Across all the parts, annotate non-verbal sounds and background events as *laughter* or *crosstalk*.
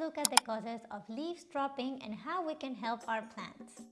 look at the causes of leaves dropping and how we can help our plants.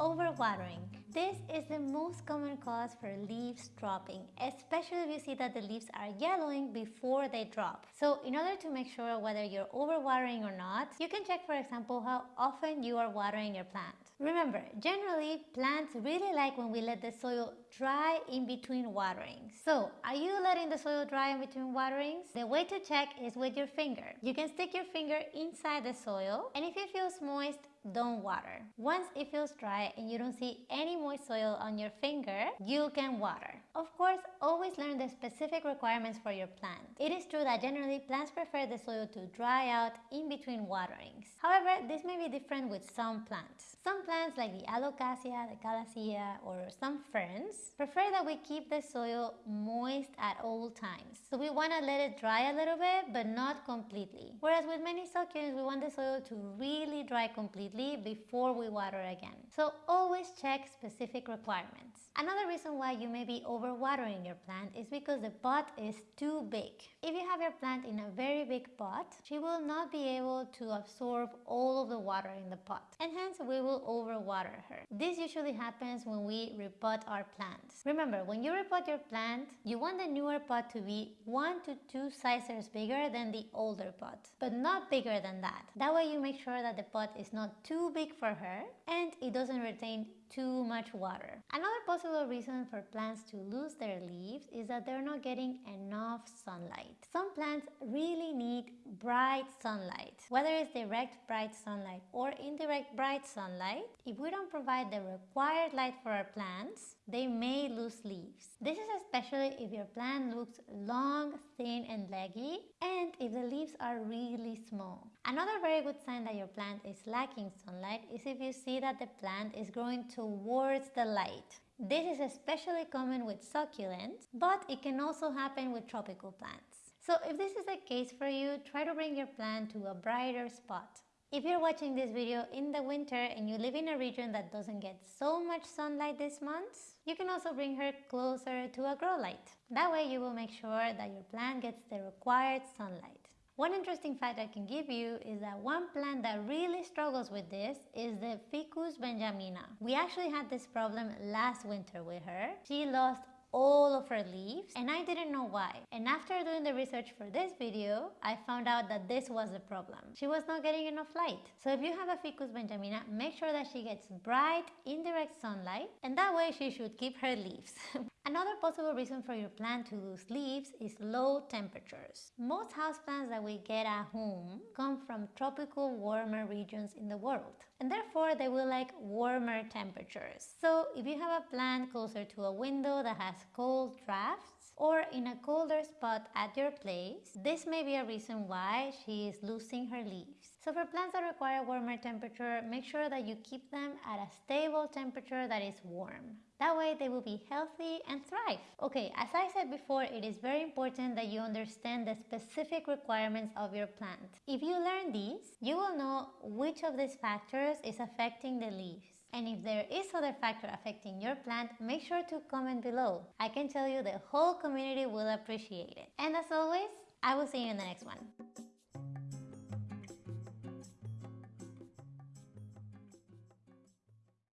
Overwatering. This is the most common cause for leaves dropping, especially if you see that the leaves are yellowing before they drop. So in order to make sure whether you're overwatering or not, you can check for example how often you are watering your plant. Remember, generally plants really like when we let the soil dry in between waterings. So, are you letting the soil dry in between waterings? The way to check is with your finger. You can stick your finger inside the soil and if it feels moist, don't water. Once it feels dry and you don't see any moist soil on your finger, you can water. Of course, always learn the specific requirements for your plant. It is true that generally plants prefer the soil to dry out in between waterings. However, this may be different with some plants. Some plants like the alocasia, the calathea, or some ferns prefer that we keep the soil moist at all times. So we want to let it dry a little bit, but not completely. Whereas with many succulents, we want the soil to really dry completely before we water again. So always check specific requirements. Another reason why you may be overwatering your plant is because the pot is too big. If you have your plant in a very big pot, she will not be able to absorb all of the water in the pot and hence we will overwater her. This usually happens when we repot our plants. Remember, when you repot your plant, you want the newer pot to be 1 to 2 sizes bigger than the older pot, but not bigger than that. That way you make sure that the pot is not too big for her and it doesn't retain too much water. Another possible reason for plants to lose their leaves is that they're not getting enough sunlight. Some plants really need bright sunlight. Whether it's direct bright sunlight or indirect bright sunlight, if we don't provide the required light for our plants, they may lose leaves. This is especially if your plant looks long, thin and leggy and if the leaves are really small. Another very good sign that your plant is lacking sunlight is if you see that the plant is growing towards the light. This is especially common with succulents, but it can also happen with tropical plants. So if this is the case for you, try to bring your plant to a brighter spot. If you're watching this video in the winter and you live in a region that doesn't get so much sunlight this month, you can also bring her closer to a grow light. That way you will make sure that your plant gets the required sunlight. One interesting fact I can give you is that one plant that really struggles with this is the Ficus benjamina. We actually had this problem last winter with her. She lost all of her leaves and I didn't know why. And after doing the research for this video, I found out that this was the problem. She was not getting enough light. So if you have a Ficus benjamina, make sure that she gets bright, indirect sunlight and that way she should keep her leaves. *laughs* Another possible reason for your plant to lose leaves is low temperatures. Most houseplants that we get at home come from tropical warmer regions in the world and therefore they will like warmer temperatures. So if you have a plant closer to a window that has cold drafts or in a colder spot at your place, this may be a reason why she is losing her leaves. So for plants that require warmer temperature, make sure that you keep them at a stable temperature that is warm. That way they will be healthy and thrive. Okay, as I said before, it is very important that you understand the specific requirements of your plant. If you learn these, you will know which of these factors is affecting the leaves. And if there is other factor affecting your plant, make sure to comment below. I can tell you the whole community will appreciate it. And as always, I will see you in the next one.